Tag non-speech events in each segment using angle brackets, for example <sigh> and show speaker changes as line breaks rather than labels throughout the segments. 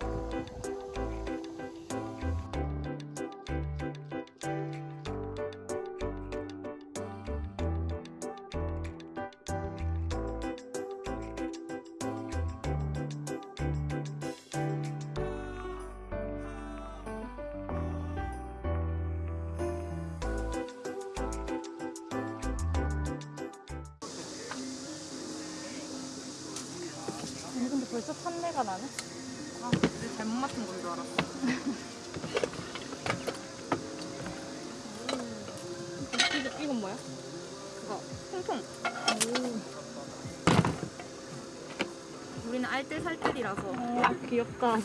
아 벌써 탄내가 나네?
아, 내 잘못 맡은 건 줄 알았어.
이거, 이건 뭐야?
그거 통통. 우리는 알뜰살뜰이라서
어, 귀엽다.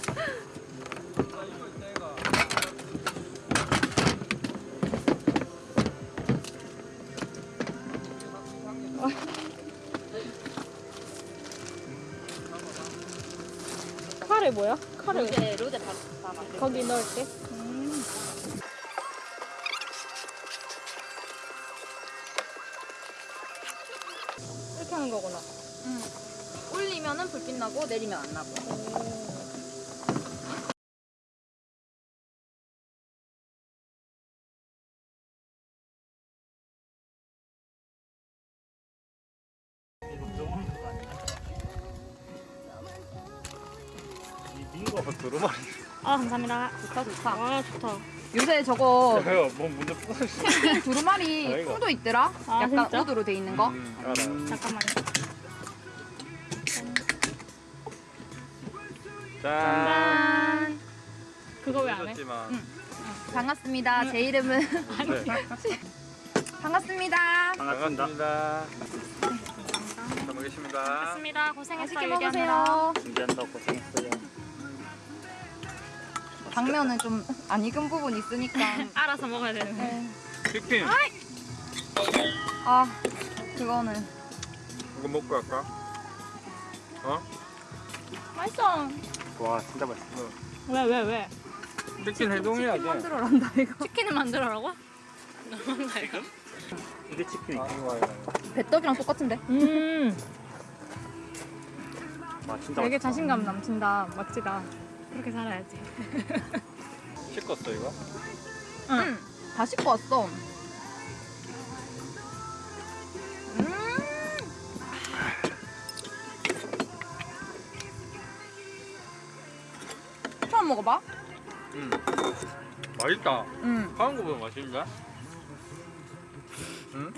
카레 뭐야? 카레
로제 로제 다 만들.
거기 넣을게. 음. 이렇게 하는 거구나.
응. 올리면은 불빛 나고 내리면 안 나고.
민 두루마리.
아 감사합니다.
좋다 좋다.
아 좋다.
요새 저거
내가 뭐.
펭귄 두루마리. 통도 있더라.
아,
약간
진짜?
우드로 돼 있는 거.
음, 알아.
잠깐만요.
짠.
짠.
그거 왜 안 해?
응. 반갑습니다. 제 이름은
네. <laughs>
반갑습니다.
반갑습니다. 잘 먹겠습니다.
맞습니다. 고생했어요.
맛있게. 먹으세요.
준비한다고 고생했어요.
당면은 좀 안 익은 부분 있으니까. <laughs>
알아서 먹어야 되는 거.
네.
치킨.
아 그거는
이거 먹고 갈까? 어?
맛있어.
와 진짜 맛있어.
왜 왜 왜?
치킨 해동해야지.
만들어란다 이거.
치킨을 만들어라고? 너무한다 이거.
이게 치킨이. 아,
배떡이랑 똑같은데.
음.
아 진짜
되게
맛있다.
자신감 넘친다. 멋지다. 그렇게 살아야지.
씻었어 이거?
응.
응. 다 씻고 왔어. 음. 처음 먹어봐?
응. 맛있다.
응.
하는 거보다 맛있는데? 응?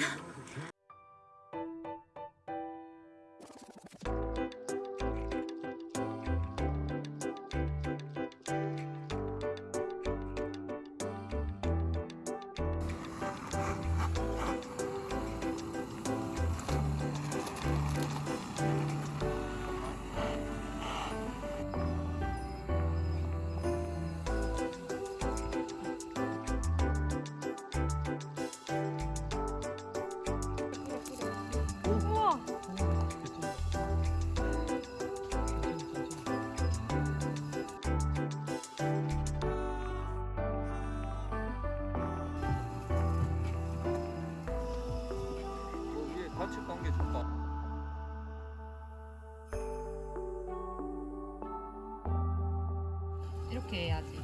이렇게 해야지.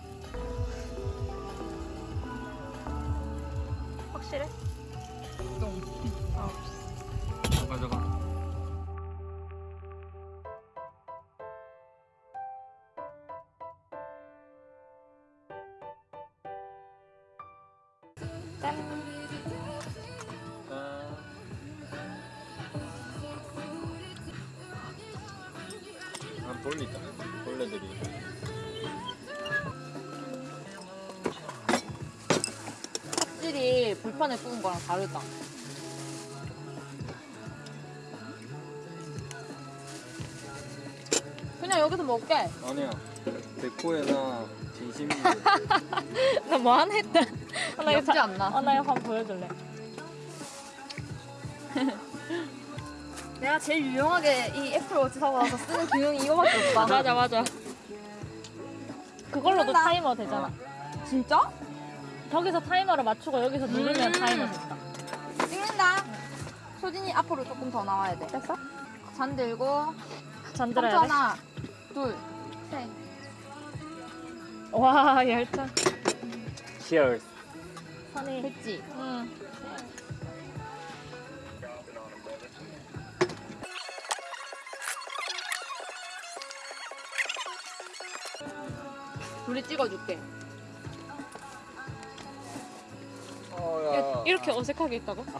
확실해?
똥.
가져가.
짠.
한 돌리자. 돌려드리.
확실히 불판에 구운 거랑 다르다. 그냥 여기서 먹게.
아니야. 백호에나 진심이. <laughs>
나 뭐 하나 했다. 아, 나 이거 자-
않나?
아, 나 이거 한번 보여줄래? <laughs>
내가 제일 유용하게 이 애플워치 사고 나서 쓰는 기능이 이거밖에 없다.
맞아 맞아. 그걸로도. 타이머 되잖아.
진짜?
저기서 타이머를 맞추고 여기서 누르면
음.
타이머 됐다.
찍는다. 소진이 앞으로 조금 더 나와야 돼.
됐어?
잔 들고
잔 들어야
삼초
돼?
하나, 둘, 셋.
와 열정
Cheers.
선이
됐지?
응
둘이 찍어줄게.
어,
이렇게 어색하게 있다고? <laughs>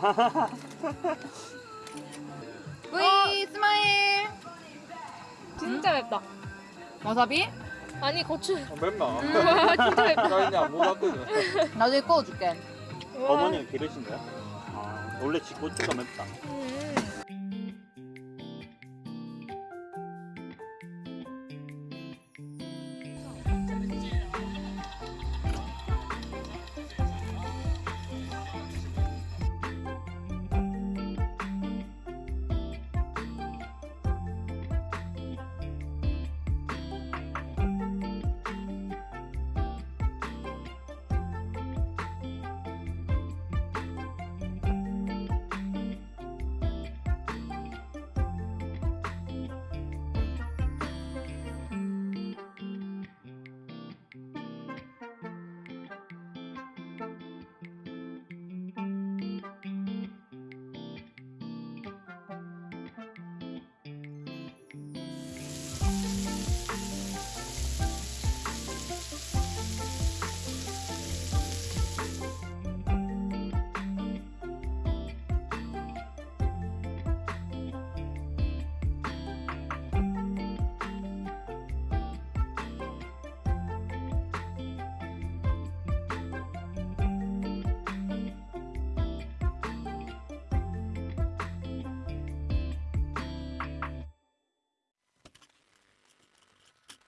V 스마일.
진짜 맵다
와사비?
아니 고추
어, 맵나?
와 <laughs> 진짜 맵다
나 이제 안 먹었거든.
나중에.
우와.
어머니가 기르신 거야? 아, 원래 지고추가 맵다.
음.